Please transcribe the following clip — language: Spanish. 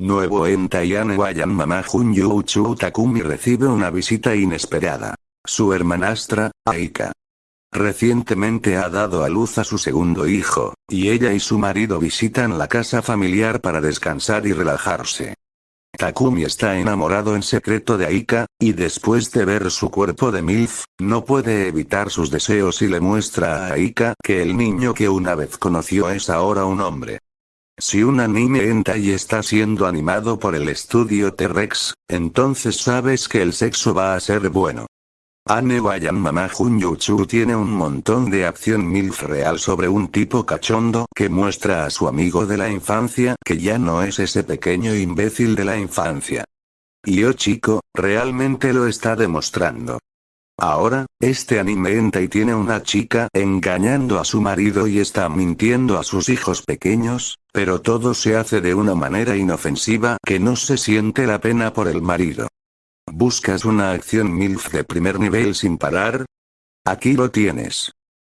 Nuevo Entayane Wayan Mama Junyu Uchu Takumi recibe una visita inesperada. Su hermanastra, Aika. Recientemente ha dado a luz a su segundo hijo, y ella y su marido visitan la casa familiar para descansar y relajarse. Takumi está enamorado en secreto de Aika, y después de ver su cuerpo de MILF, no puede evitar sus deseos y le muestra a Aika que el niño que una vez conoció es ahora un hombre. Si un anime hentai está siendo animado por el estudio T-Rex, entonces sabes que el sexo va a ser bueno. Ane Wayan Mama Junyuchu tiene un montón de acción MILF real sobre un tipo cachondo que muestra a su amigo de la infancia que ya no es ese pequeño imbécil de la infancia. Y oh chico, realmente lo está demostrando. Ahora, este anime y tiene una chica engañando a su marido y está mintiendo a sus hijos pequeños, pero todo se hace de una manera inofensiva que no se siente la pena por el marido. ¿Buscas una acción MILF de primer nivel sin parar? Aquí lo tienes.